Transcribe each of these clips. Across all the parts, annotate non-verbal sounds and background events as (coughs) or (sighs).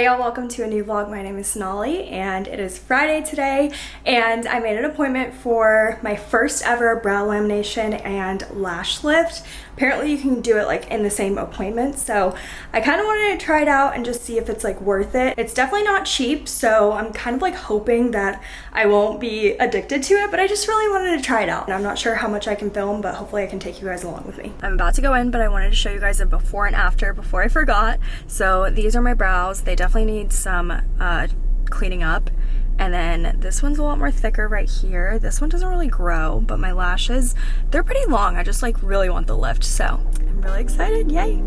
Hey y'all, welcome to a new vlog. My name is Sonali and it is Friday today and I made an appointment for my first ever brow lamination and lash lift. Apparently you can do it like in the same appointment so I kind of wanted to try it out and just see if it's like worth it. It's definitely not cheap so I'm kind of like hoping that I won't be addicted to it but I just really wanted to try it out. And I'm not sure how much I can film but hopefully I can take you guys along with me. I'm about to go in but I wanted to show you guys a before and after before I forgot. So these are my brows. They definitely need some uh, cleaning up. And then this one's a lot more thicker right here. This one doesn't really grow, but my lashes, they're pretty long. I just like really want the lift. So I'm really excited, yay.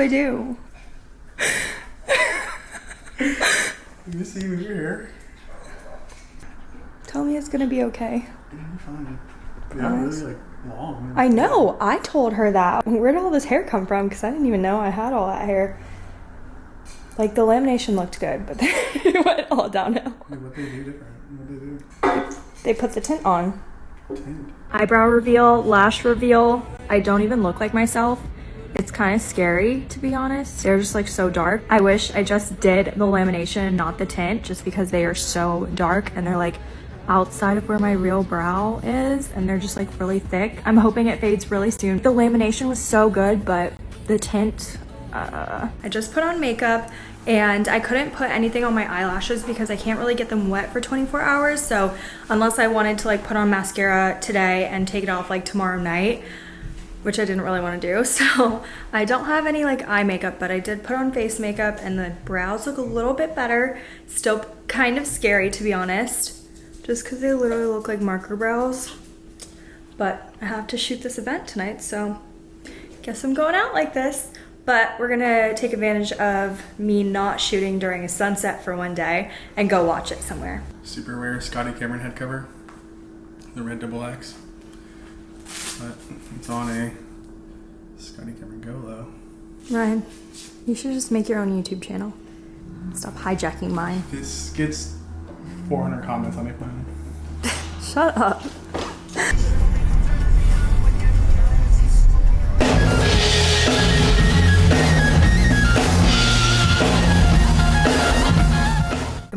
Do I do? Let me see you here. Tell me it's gonna be okay. You're fine. Yeah, really like long. I know. I told her that. Where did all this hair come from? Because I didn't even know I had all that hair. Like the lamination looked good, but (laughs) it went all downhill. what they do different? What they do? They put the tint on. Tint. Eyebrow reveal, lash reveal. I don't even look like myself. It's kind of scary, to be honest. They're just like so dark. I wish I just did the lamination, not the tint, just because they are so dark and they're like outside of where my real brow is and they're just like really thick. I'm hoping it fades really soon. The lamination was so good, but the tint, uh, I just put on makeup and I couldn't put anything on my eyelashes because I can't really get them wet for 24 hours. So unless I wanted to like put on mascara today and take it off like tomorrow night, which I didn't really want to do. (laughs) So I don't have any like eye makeup, but I did put on face makeup and the brows look a little bit better. Still kind of scary to be honest, just because they literally look like marker brows. But I have to shoot this event tonight, so guess I'm going out like this. But we're gonna take advantage of me not shooting during a sunset for one day and go watch it somewhere. Super rare Scotty Cameron head cover, the red double X. But it's on a Scotty Cameron Go though. Ryan, you should just make your own YouTube channel. Stop hijacking mine. This gets 400 comments, I'll make mine. Shut up.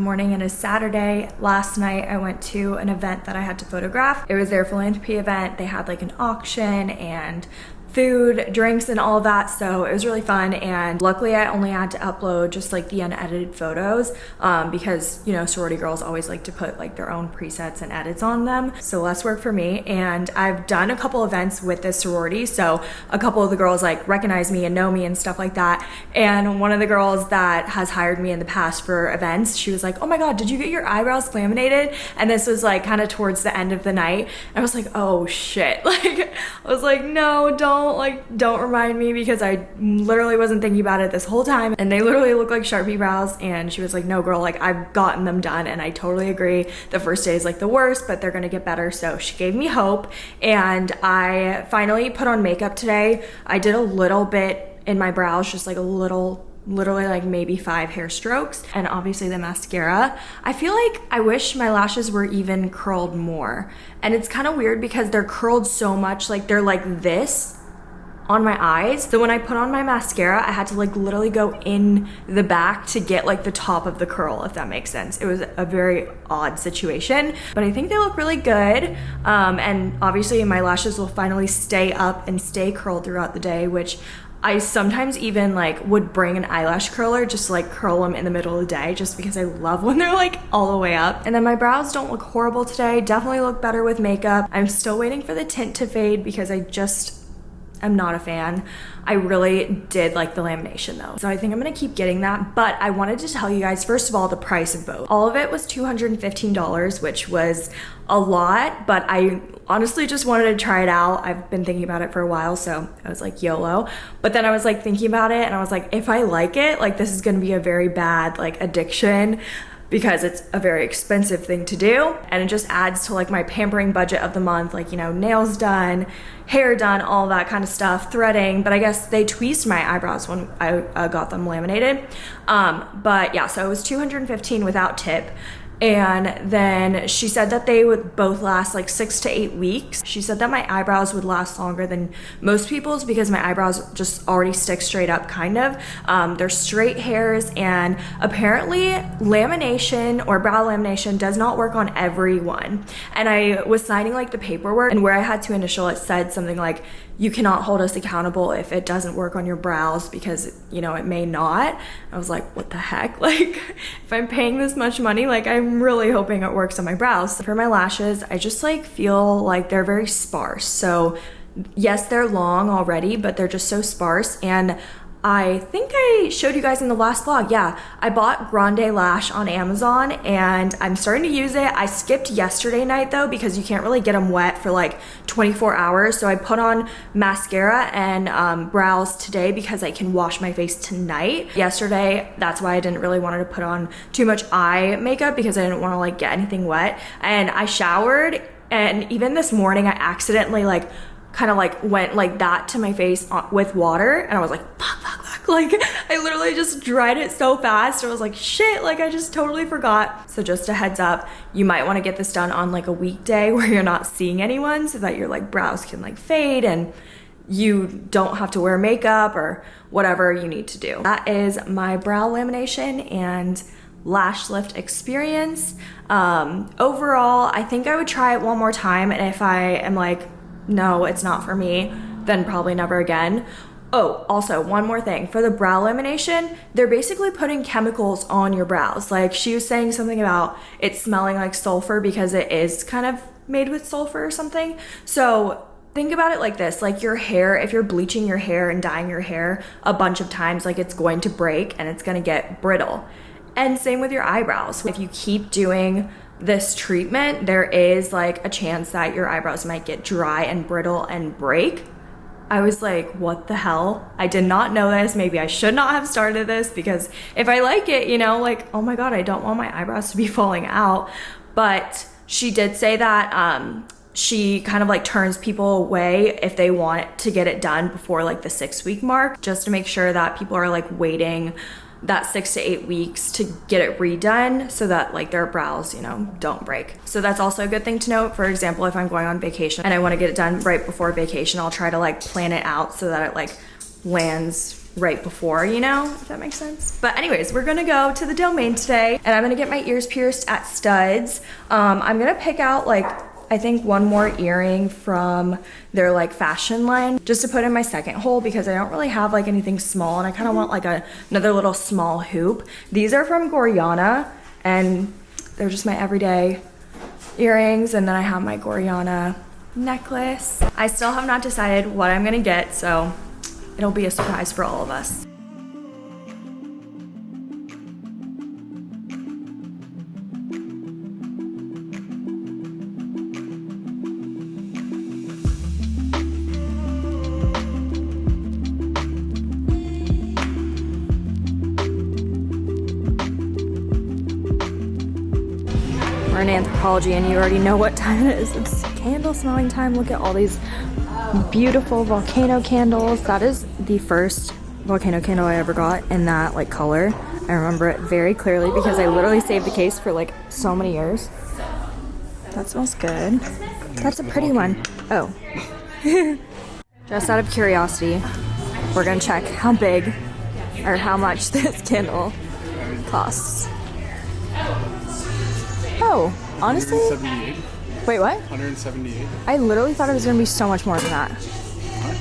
Morning. and is Saturday. Last night I went to an event that I had to photograph. It was their philanthropy event. They had like an auction and food, drinks, and all that. So it was really fun. And luckily I only had to upload just like the unedited photos um, because, you know, sorority girls always like to put like their own presets and edits on them. So less work for me. And I've done a couple events with this sorority. So a couple of the girls like recognize me and know me and stuff like that. And one of the girls that has hired me in the past for events, she was like, oh my God, did you get your eyebrows laminated? And this was like kind of towards the end of the night. I was like, oh shit. (laughs) Like, I was like, no, don't like don't remind me because I literally wasn't thinking about it this whole time. And they literally look like Sharpie brows. And she was like no girl like I've gotten them done. And I totally agree. The first day is like the worst but they're gonna get better. So she gave me hope. And I finally put on makeup today. I did a little bit in my brows just like a little literally like maybe five hair strokes and obviously the mascara. I feel like I wish my lashes were even curled more. And it's kind of weird because they're curled so much like they're like this on my eyes. So when I put on my mascara, I had to like literally go in the back to get like the top of the curl, if that makes sense. It was a very odd situation, but I think they look really good. Um, and obviously my lashes will finally stay up and stay curled throughout the day, which I sometimes even like would bring an eyelash curler just to like curl them in the middle of the day just because I love when (laughs) they're like all the way up. And then my brows don't look horrible today. Definitely look better with makeup. I'm still waiting for the tint to fade because I just am not a fan. I really did like the lamination though. So I think I'm gonna keep getting that. But I wanted to tell you guys, first of all, the price of both. All of it was $215, which was a lot, but I honestly just wanted to try it out. I've been thinking about it for a while, so I was like YOLO. But then I was like thinking about it and I was like, if I like it, like this is gonna be a very bad like addiction because it's a very expensive thing to do. And it just adds to like my pampering budget of the month like you know nails done hair done all that kind of stuff threading. But i guess they tweezed my eyebrows when i uh, got them laminated. Um, but yeah so it was 215 without tip and then she said that they would both last like six to eight weeks. She said that my eyebrows would last longer than most people's because my eyebrows just already stick straight up, kind of. Um, they're straight hairs, and apparently, lamination or brow lamination does not work on everyone. And I was signing like the paperwork, and where I had to initial, it said something like, you cannot hold us accountable if it doesn't work on your brows because you know it may not. I was like what the heck? (laughs) Like if i'm paying this much money like i'm really hoping it works on my brows. For my lashes i just like feel like they're very sparse. So yes they're long already but they're just so sparse. And I think I showed you guys in the last vlog. Yeah, I bought Grande Lash on Amazon and I'm starting to use it. I skipped yesterday night though because you can't really get them wet for like 24 hours. So I put on mascara and um, brows today because I can wash my face tonight. Yesterday, that's why I didn't really want to put on too much eye makeup because I didn't want to like get anything wet. And I showered and even this morning I accidentally like kind of like went like that to my face with water and I was like fuck fuck fuck (laughs) like I literally just dried it so fast. I was like shit like I just totally forgot. So just a heads up you might want to get this done on like a weekday (laughs) where you're not seeing anyone so that your like brows can like fade and you don't have to wear makeup or whatever you need to do. That is my brow lamination and lash lift experience. Um overall I think I would try it one more time and if I am like no, it's not for me, then probably never again. Oh, also, one more thing. For the brow lamination, they're basically putting chemicals on your brows. Like she was saying something about it smelling like sulfur because it is kind of made with sulfur or something. So think about it like this like your hair, if you're bleaching your hair and dyeing your hair a bunch of times, like it's going to break and it's going to get brittle. And same with your eyebrows. If you keep doing this treatment, there is like a chance that your eyebrows might get dry and brittle and break. I was like, what the hell? I did not know this. Maybe I should not have started this because if I like it, you know, like, oh my God, I don't want my eyebrows to be (laughs) falling out. But she did say that um, she kind of like turns people away if they want to get it done before like the six week mark, just to make sure that people are like waiting that six to eight weeks to get it redone so that like their brows, you know, don't break. So that's also a good thing to note. For example, if I'm going on vacation and I want to get it done right before vacation, I'll try to like plan it out so that it like lands right before, you know, if that makes sense. But anyways, we're gonna go to the domain today and I'm gonna get my ears pierced at Studs. Um, I'm gonna pick out like I think one more earring from their like fashion line just to put in my second hole because I don't really have like anything small and I kind of want like a, another little small hoop. These are from Gorjana and they're just my everyday earrings and then I have my Gorjana necklace. I still have not decided what I'm gonna get so it'll be a surprise for all of us. In Anthropologie and you already know what time it is. It's candle smelling time. Look at all these beautiful volcano candles. That is the first volcano candle I ever got in that like color. I remember it very clearly because I literally saved the case for like so many years. That smells good. That's a pretty one. Oh. (laughs) Just out of curiosity, we're gonna check how big or how much (laughs) this candle costs. Oh, honestly? 178. Wait, what? 178. I literally thought it was gonna be so much more than that.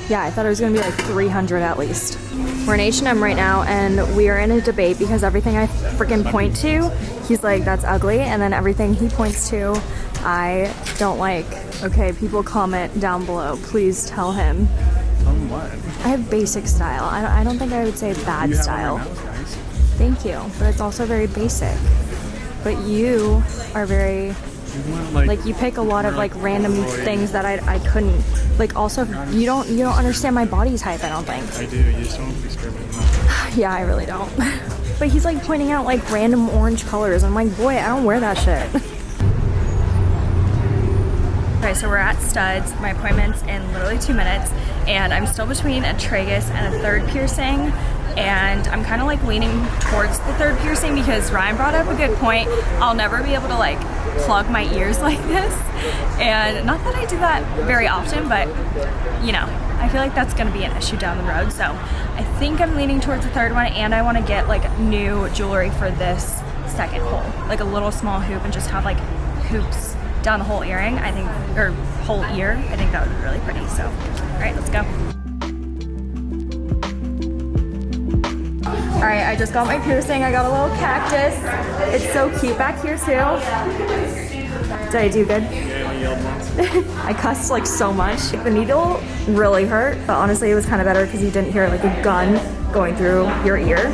Yeah, I thought it was gonna be like 300 at least. We're in H&M right now and we are in a debate because everything I freaking point to, he's like, that's ugly. And then everything he points to, I don't like. Okay, people comment down below. Please tell him. Um, what? I have basic style. I don't, I don't think I would say bad style. one right now, it's nice. Thank you, but it's also very basic. But you are very You want like, like you pick a lot of like like random Roy. things that I, I couldn't like also you don't you don't understand my body type I don't think I do. You just don't experiment enough. (sighs) yeah I really don't (laughs) but he's like pointing out like random orange colors I'm like boy I don't wear that shit (laughs) Okay, so we're at Studs. My appointment's in literally two minutes, and I'm still between a tragus and a third piercing. And I'm kind of like leaning towards the third piercing because Ryan brought up a good point. I'll never be able to like plug my ears (laughs) like this. And not that I do that very often, but you know, I feel like that's gonna be an issue down the road. So I think I'm leaning towards the third one, and I want to get like new jewelry for this second hole, like a little small hoop, and just have like hoops down the whole earring, I think, or whole ear. I think that would be really pretty. So, all right, let's go. All right, I just got my piercing. I got a little cactus. It's so cute back here too. Did I do good? (laughs) I cussed like so much. The needle really hurt, but honestly it was kind of better because you didn't hear like a gun going through your ear.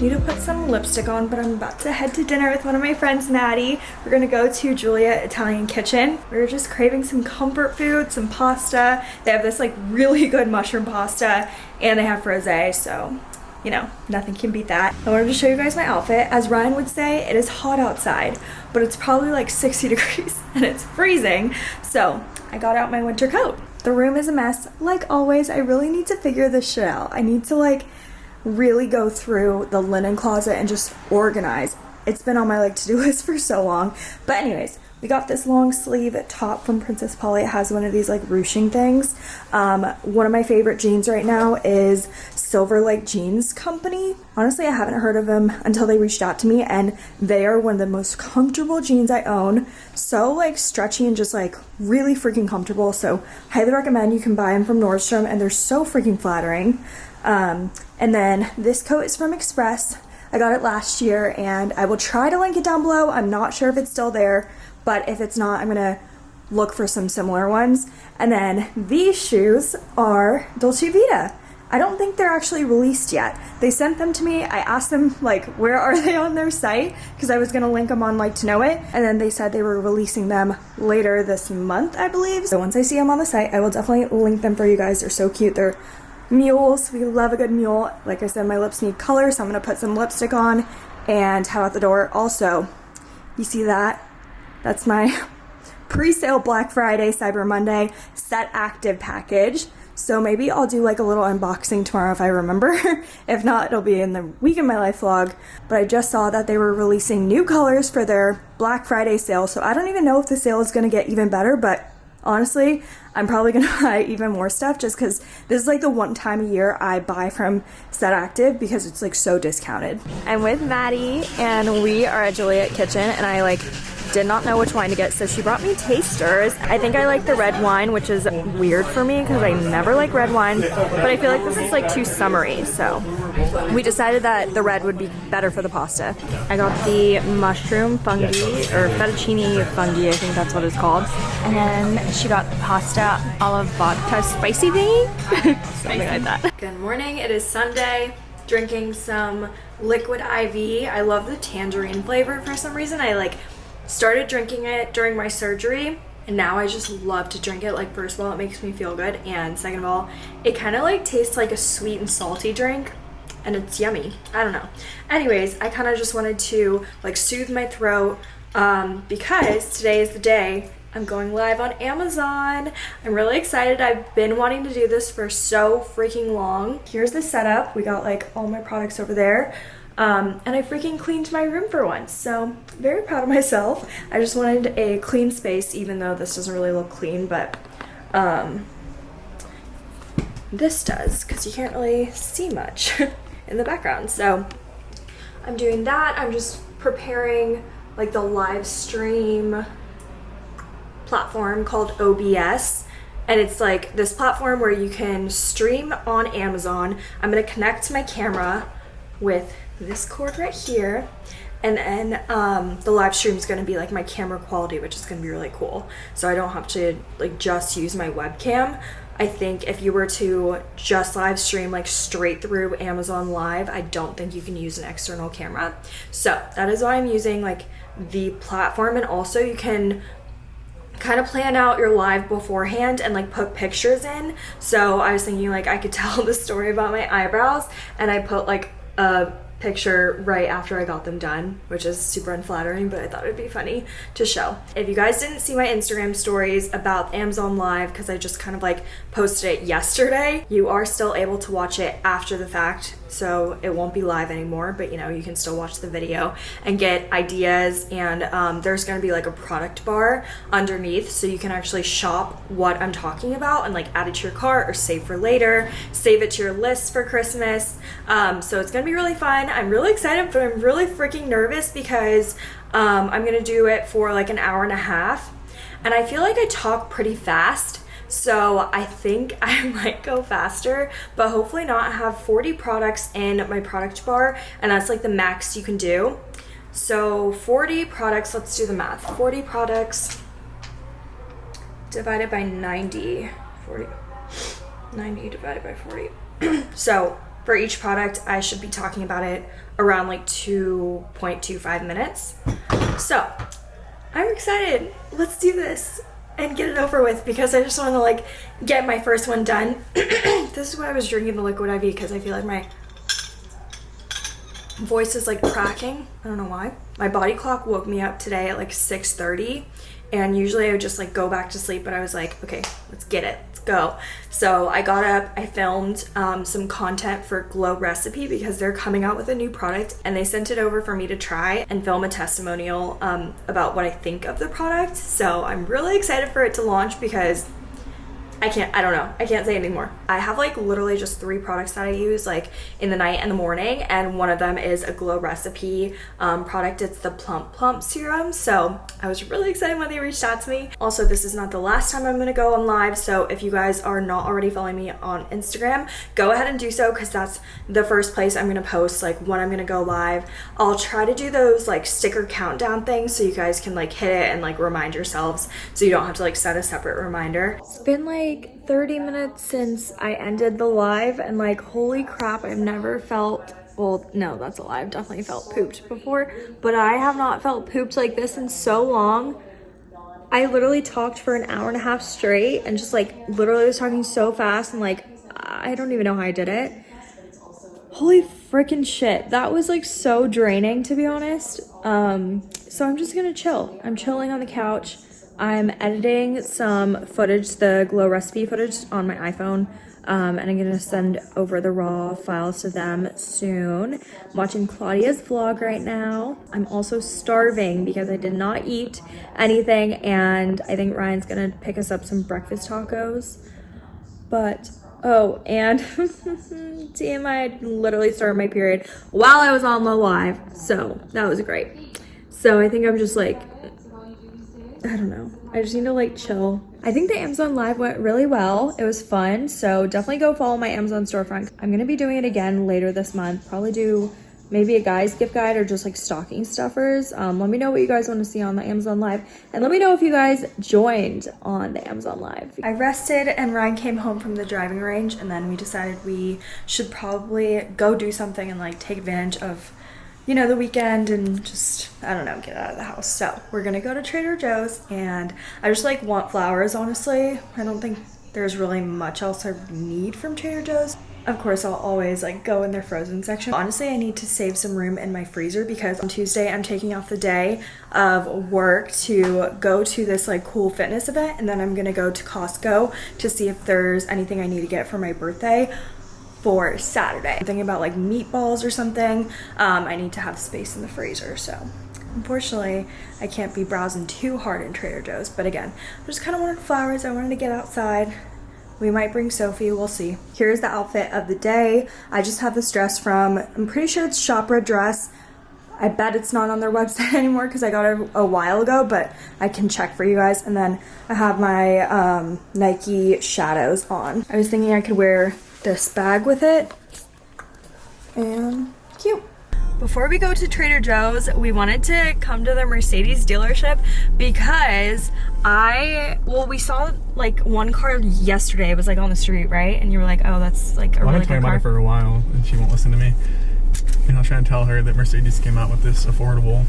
Need to put some lipstick on, but I'm about to head to dinner with one of my friends, Maddie. We're gonna go to Juliet Italian Kitchen. We are just craving some comfort food, some pasta. They have this like really good mushroom pasta and they have frosé, so you know, nothing can beat that. I wanted to show you guys my outfit. As Ryan would say, it is hot outside, but it's probably like 60 (laughs) degrees and it's freezing. So I got out my winter coat. The room is a mess. Like always, I really need to figure this shit out. I need to like really go through the linen closet and just organize. It's been on my like to-do (laughs) list for so long. But anyways, we got this long sleeve top from Princess Polly. It has one of these like ruching things. Um, one of my favorite jeans right now is Silver Lake Jeans Company. Honestly, I haven't heard of them until they reached out to me and they are one of the most comfortable jeans I own. So like stretchy and just like really freaking comfortable. So highly recommend you can buy them from Nordstrom and they're so freaking flattering. Um, and then this coat is from Express. I got it last year and I will try to link it down below. I'm not sure if it's still there, but if it's not, I'm gonna look for some similar ones. And then these shoes are Dolce Vita. I don't think they're actually released yet. They sent them to me. I asked them like, where are they on their site? Because I was gonna link them on like to know it. And then they said they were releasing them later this month, I believe. So once I see them on the site, I will definitely link them for you guys. They're so cute. They're mules. We love a good mule. Like I said, my lips need color, so I'm gonna put some lipstick on and head out the door. Also, you see that? That's my (laughs) pre-sale Black Friday, Cyber Monday set active package. So maybe I'll do like a little unboxing tomorrow if I remember. (laughs) if not, it'll be in the Week in My Life vlog. But I just saw that they were releasing new colors for their Black Friday sale. So I don't even know if the sale is gonna get even better, but honestly, I'm probably gonna (laughs) buy even more stuff just because this is like the one time a year I buy from Set Active because it's like so discounted. I'm with Maddie and we are at Juliet Kitchen and I like did not know which wine to get so she brought me tasters. I think I like the red wine which is weird for me because I never like red wine but I feel like this is like too summery so we decided that the red would be better for the pasta. I got the mushroom fungi or fettuccine fungi I think that's what it's called and then she got the pasta olive vodka spicy thingy (laughs) something like that. Good morning it is Sunday drinking some liquid IV. I love the tangerine flavor for some reason. I like started drinking it during my surgery and now I just love to drink it. Like first of all, it makes me feel good and second of all, it kind of like tastes like a sweet and salty drink and it's yummy. I don't know. Anyways, I kind of just wanted to like soothe my throat um, because today is the day I'm going live on Amazon. I'm really excited. I've been wanting to do this for so freaking long. Here's the setup. We got like all my products over there. Um, and I freaking cleaned my room for once, so very proud of myself. I just wanted a clean space, even though this doesn't really look clean, but um, this does, because you can't really see much (laughs) in the background. So I'm doing that. I'm just preparing like the live stream platform called OBS and it's like this platform where you can stream on Amazon. I'm gonna connect my camera with this cord right here and then um, the live stream is going to be like my camera quality which is going to be really cool. So i don't have to like just use my webcam. I think if you were to just live stream like straight through amazon live i don't think you can use an external camera. So that is why i'm using like the platform and also you can kind of plan out your live beforehand and like put pictures in. So i was thinking like i could (laughs) tell the story about my eyebrows and i put like a picture right after I got them done, which is super unflattering, but I thought it'd be funny to show. If you guys didn't see my Instagram stories about Amazon Live, because I just kind of like posted it yesterday, you are still able to watch it after the fact so it won't be live anymore but you know you can still watch the video and get ideas. And um, there's going to be like a product bar underneath so you can actually shop what i'm talking about and like add it to your cart or save for later save it to your list for christmas. Um, so it's going to be really fun. I'm really excited but i'm really freaking nervous because um, i'm going to do it for like an hour and a half. And i feel like i talk pretty fast so I think (laughs) I might go faster, but hopefully not have 40 products in my product bar. And that's like the max you can do. So 40 products, let's do the math. 40 products divided by 90, 40, 90 divided by 40. (clears throat) so for each product, I should be talking about it around like 2.25 minutes. So I'm excited. Let's do this and get it over with because I just want to like get my first one done. (clears throat) this is why I was drinking the liquid IV because I feel like my voice is like cracking. I don't know why. My body clock woke me up today at like 6.30 and usually I would just like go back to sleep but I was like, okay, let's get it go. So I got up, I filmed um, some content for Glow Recipe because they're coming out with a new product and they sent it over for me to try and film a testimonial um, about what I think of the product. So I'm really excited for it to launch because I can't, I don't know. I can't say anymore. I have like literally just three products that I use like in the night and the morning. And one of them is a Glow Recipe um, product. It's the Plum Plump Serum. So I was really excited when they reached out to me. Also, this is not the last time I'm going to go on live. So if you guys are not already following me on Instagram, go ahead and do so because that's the first place I'm going to post like when I'm going to go live. I'll try to do those like sticker countdown things so you guys can like hit it and like remind yourselves so you don't have to like set a separate reminder. It's been like like 30 minutes since I ended the live and like holy crap I've never felt well no that's a lie I've definitely felt pooped before but I have not felt pooped like this in so long. I literally talked for an hour and a half straight and just like literally was talking so fast and like I don't even know how I did it. Holy freaking shit that was like so draining to be honest. Um so I'm just gonna chill. I'm chilling on the couch I'm editing some footage, the Glow recipe footage on my iPhone, um, and I'm gonna send over the raw files to them soon. I'm watching Claudia's vlog right now. I'm also starving because I did not eat anything, and I think Ryan's gonna pick us up some breakfast tacos. But Oh, and (laughs) TMI, I literally started my period while I was on the live. So that was great. So I think I'm just like I don't know. I just need to like chill. I think the Amazon Live went really well. It was fun. So definitely go follow my Amazon storefront. I'm going to be doing it again later this month. Probably do maybe a guy's gift guide or just like stocking stuffers. Um, let me know what you guys want to see on the Amazon Live. And let me know if you guys joined on the Amazon Live. I rested and Ryan came home from the driving range and then we decided we should probably go do something and like take advantage of you know, the weekend and just, I don't know, get out of the house. So we're gonna go to Trader Joe's and I just like want flowers, honestly. I don't think there's really much else I need from Trader Joe's. Of course, I'll always like go in their frozen section. Honestly, I need to save some room in my freezer because on Tuesday I'm taking off the day of work to go to this like cool fitness event and then I'm gonna go to Costco to see if there's anything I need to get for my birthday for Saturday. I'm thinking about like meatballs or something. Um, I need to have space in the freezer, so unfortunately I can't be browsing too hard in Trader Joe's. But again, I just kind of wanted flowers. I wanted to get outside. We might bring Sophie, we'll see. Here's the outfit of the day. I just have this dress from, I'm pretty sure it's Shopra dress. I bet it's not on their (laughs) website anymore because I got it a while ago, but I can check for you guys. And then I have my um, Nike shadows on. I was thinking I could wear this bag with it. And cute. before we go to Trader Joe's, we wanted to come to the Mercedes dealership because I, well, we saw like one car yesterday. It was like on the street, right? And you were like, oh, that's like a Well, really I've been good talking about car. it for a while, and she won't listen to me. And I was trying to tell her that Mercedes came out with this affordable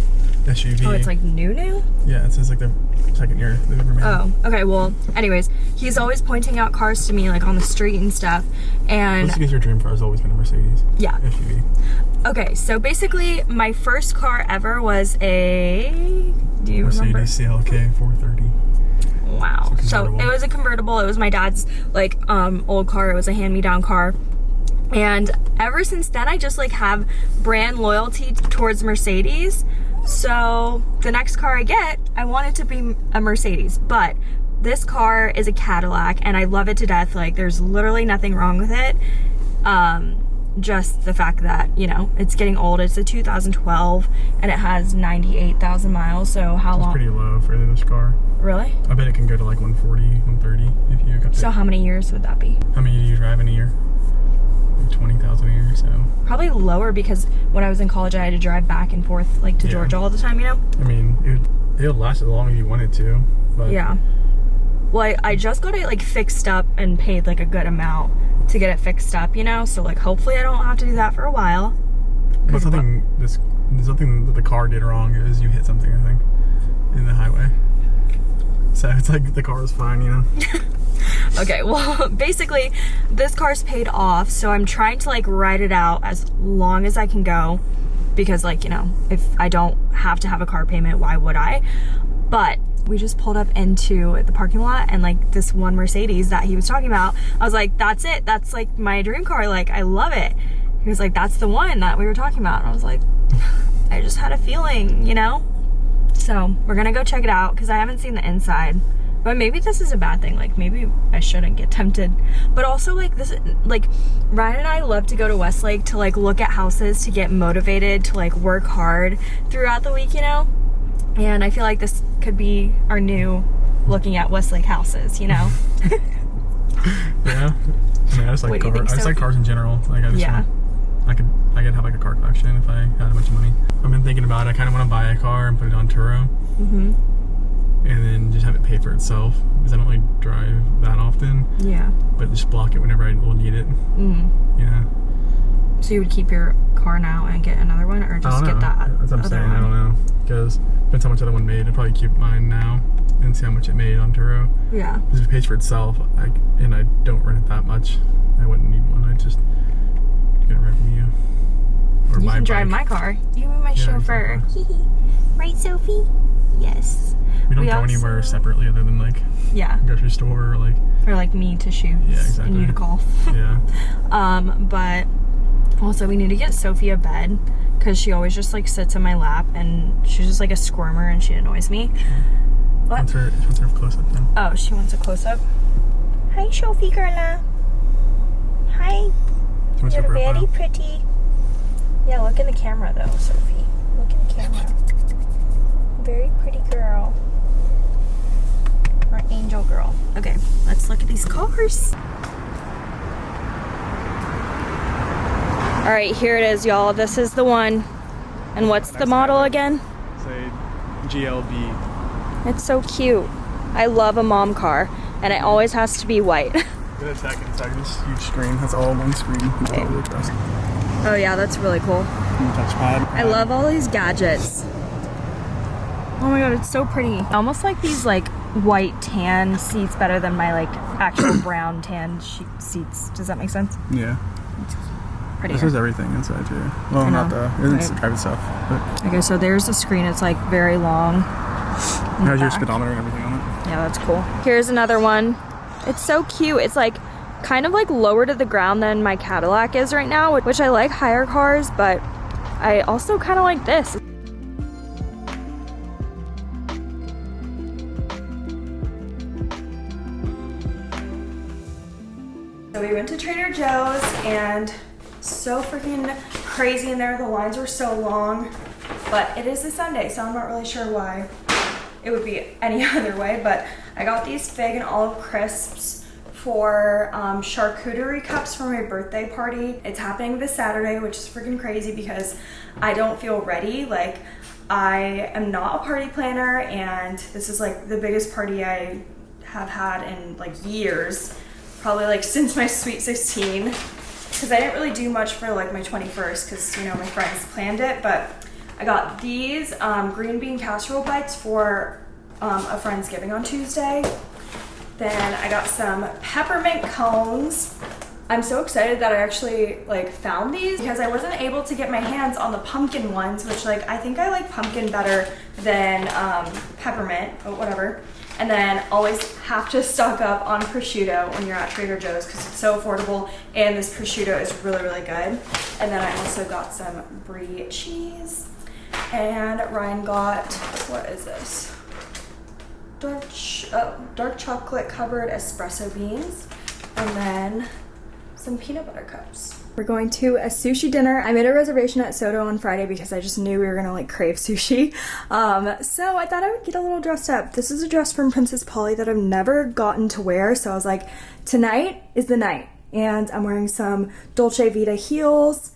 SUV. oh, it's like new new? yeah, it says like the second year they've ever made. Oh, okay. Well, anyways, he's always pointing out cars to me like on the street and stuff. And because your dream car has always been a Mercedes yeah. SUV. Okay, so basically, my first car ever was a. Do you remember? Mercedes CLK 430. Wow. So it was a convertible. It was my dad's like um old car. It was a hand-me-down car. And ever since then I just like have brand loyalty towards Mercedes. So the next car I get, I want it to be a Mercedes. But this car is a Cadillac and I love it to death. Like there's literally nothing wrong with it. Um just the fact that, you know, it's getting old. It's a 2012 and it has 98,000 miles. So how It's long? pretty low for this car. Really? I bet it can go to like 140, 130 if you got So how many years would that be? How many do you drive in a year? Like 20,000 a year, so. Probably lower because when I was in college, I had to drive back and forth like to Yeah. Georgia all the time. You know? I mean, it would, it would last as long as you wanted to, but Yeah. Well, I, I just got it like fixed up and paid like a good amount to get it fixed up. You know, so like hopefully I don't have to do that for a while. but something this something that the car did wrong is you hit something, I think, in the highway. So (laughs) it's like the car was fine, you know. (laughs) Okay, (laughs) well, basically, this car's paid off, so I'm trying to like ride it out as long as I can go because, like, you know, if I don't have to have a car payment, why would I? But we just pulled up into the parking lot and like this one Mercedes that he was talking about, I was like, that's it, that's like my dream car, like, I love it. He was like, that's the one that we were talking about. And I was like, I just had a feeling, you know? So we're gonna go check it out because I haven't seen the inside. But maybe this is a bad thing. Like maybe I shouldn't get tempted. But also like this, like Ryan and I love to go to Westlake to like look at houses to get motivated to like work hard throughout the week, you know. And I feel like this could be our new looking at Westlake houses, you know. (laughs) Yeah. I mean, I just like cars. I just like cars in general. Like I just Yeah. want, I could I could have like a car collection if I had a bunch of money. I've been thinking about it. I kind of want to buy a car and put it on Turo, mhm. And then just have it pay for itself because I don't really drive that often. Yeah. But just block it whenever I will need it. Mhm. Yeah. So you would keep your car now and get another one, or just get that That's what I'm saying. one? I don't know because depends how much the other one made. I'd probably keep mine now and see how much it made on Turo. Yeah. Because if it pays for itself, I, and I don't rent it that much, I wouldn't need one. I'd just get a rent from you. Or You my can drive my car. You be my Yeah, chauffeur. right, Sophie? Yes. We don't we go anywhere separately other than like Yeah. grocery store or like Or like me to shoot Yeah, exactly. and you to golf. yeah. (laughs) um, but also we need to get Sophie a bed because she always just like sits in my lap and she's just like a squirmer and she annoys me. What? What's her what's her close up now. Oh, she wants a close up. Hi, Sophie girla. Hi. What's You're very pretty. Yeah, look in the camera though, Sophie. Look in the camera. Very pretty girl. Or angel girl. Okay, let's look at these cars. All right, here it is, y'all. This is the one. And what's the model again? Say GLB. It's so cute. I love a mom car, and it always has to be white. (laughs) Get a second. It's this huge screen. That's all one screen. That's all really fast. oh yeah, that's really cool. Touchpad. I love all these gadgets. Oh my god, it's so pretty. Almost like these like white tan seats better than my like actual (coughs) brown tan seats. Does that make sense? Yeah. Pretty. This has everything inside too. Well, not the. It's right. private stuff. But Okay, so there's the screen. It's like very long. it has your speedometer and everything on it. Yeah, that's cool. Here's another one. It's so cute. It's like kind of like lower to the ground than my Cadillac is right now, which I like higher cars, but I also kind of like this. Joe's and so freaking crazy in there. The lines were so long, but it is a Sunday, so I'm not really sure why it would be any (laughs) other way. But I got these fig and olive crisps for um, charcuterie cups for my birthday party. It's happening this Saturday, which is freaking crazy because I don't feel ready. Like, I am not a party planner, and this is like the biggest party I have had in like years, probably like since my sweet 16. Because I didn't really do much for like my 21st, because you know my friends planned it, but I got these um, green bean casserole bites for um, a friend's giving on Tuesday. Then I got some peppermint cones. I'm so excited that I actually like found these because I wasn't able to get my hands on the pumpkin ones, which like I think I like pumpkin better than um, peppermint, but whatever. And then always have to stock up on prosciutto when you're at Trader Joe's because it's so affordable and this prosciutto is really, really good. And then I also got some brie cheese and Ryan got, what is this? dark, oh, dark chocolate covered espresso beans, and then some peanut butter cups. We're going to a sushi dinner. I made a reservation at Soto on Friday because I just knew we were gonna like crave sushi. (laughs) Um, so I thought I would get a little dressed up. This is a dress from Princess Polly that I've never gotten to wear. So I was like, tonight is the night. And I'm wearing some Dolce Vita heels.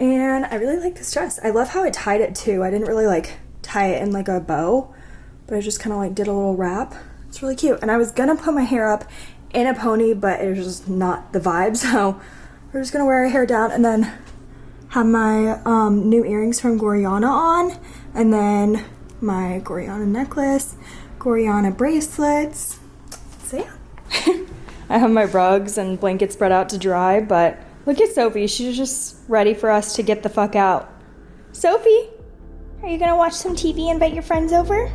And I really like this dress. I love how it tied it too. I didn't really like tie it in like a bow but I just kind of like did a little wrap. It's really cute. And I was gonna put my hair up in a pony, but it was just not the vibe. (laughs) So we're just gonna wear our hair down and then have my um, new earrings from Gorjana on. And then my Gorjana necklace, Gorjana bracelets. So yeah. (laughs) I have my rugs and blankets spread out to dry, but look at Sophie. She's just ready for us to get the fuck out. Sophie, are you gonna watch some TV and invite your friends over?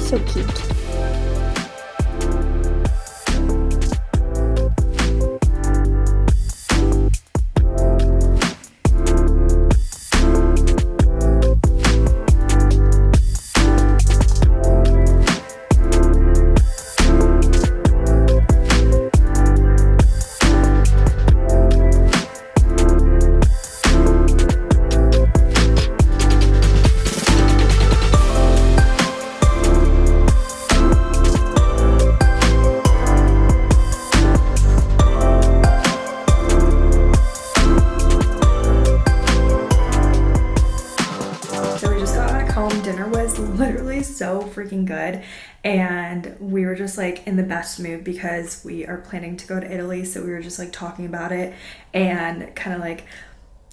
so cute. Freaking good. And we were just like in the best mood because we are planning to go to Italy. So we were just like talking about it and kind of like,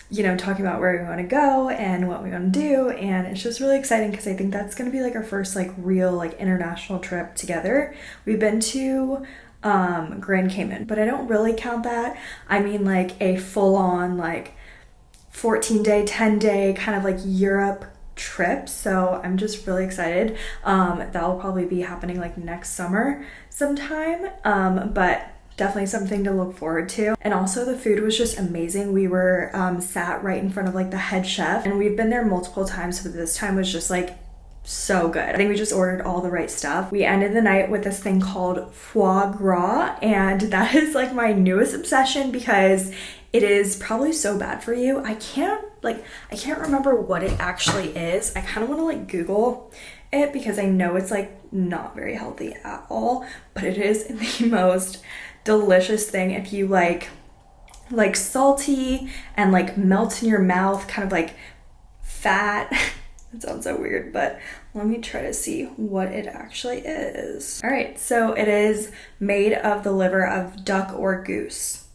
you know, talking about where we want to go and what we want to do. And it's just really exciting because I think that's going to be like our first like real like international trip together. We've been to um Grand Cayman, but I don't really count that. I mean like a full on like 14 day, 10 day kind of like Europe trip so i'm just really excited um that'll probably be happening like next summer sometime um but definitely something to look forward to and also the food was just amazing we were um, sat right in front of like the head chef and we've been there multiple times so this time was just like so good. I think we just ordered all the right stuff. We ended the night with this thing called foie gras, and (laughs) that is like my newest obsession because it is probably so bad for you. I can't like I can't remember what it actually is. I kind of want to like Google it because I know it's like not very healthy at all, but it is (laughs) the most delicious thing if you like like salty and like melt in your mouth, kind of like fat. (laughs) that sounds so weird, but let me try to see what it actually is. All right, so it is made of the liver of duck or goose.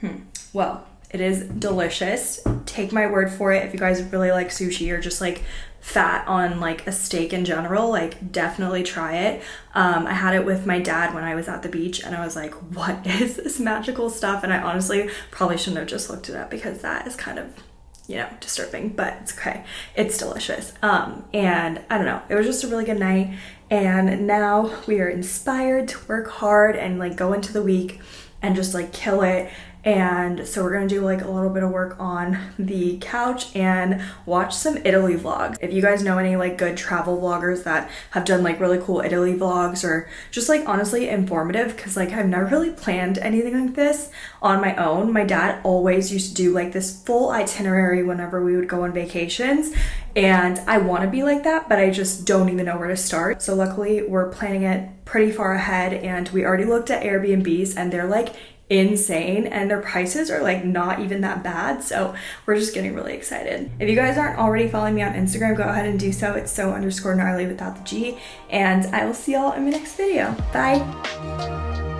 Hmm. Well, it is delicious. Take my word for it. If you guys really like sushi or just like fat on like a steak in general, like definitely try it. Um, I had it with my dad when I was at the beach and I was like, what (laughs) is this magical stuff? And I honestly probably shouldn't have just looked it up because that is kind of you know, disturbing, but it's okay. It's delicious. Um, and I don't know, it was just a really good night. And now we are inspired to work hard and like go into the week and just like kill it and so we're gonna do like a little bit of work on the couch and watch some Italy vlogs. If you guys know any like good travel vloggers that have done like really cool Italy vlogs or just like honestly informative because like I've never really planned anything like this on my own. My dad always used to do like this full itinerary whenever we would go on vacations and I want to be like that, but I just don't even know where to start. So luckily we're planning it pretty far ahead and we already looked at Airbnbs and they're like insane and their prices are like not even that bad so we're just getting really excited. If you guys aren't already following me on instagram go ahead and do so. It's so underscore gnarly without the g and i will see y'all in my next video. Bye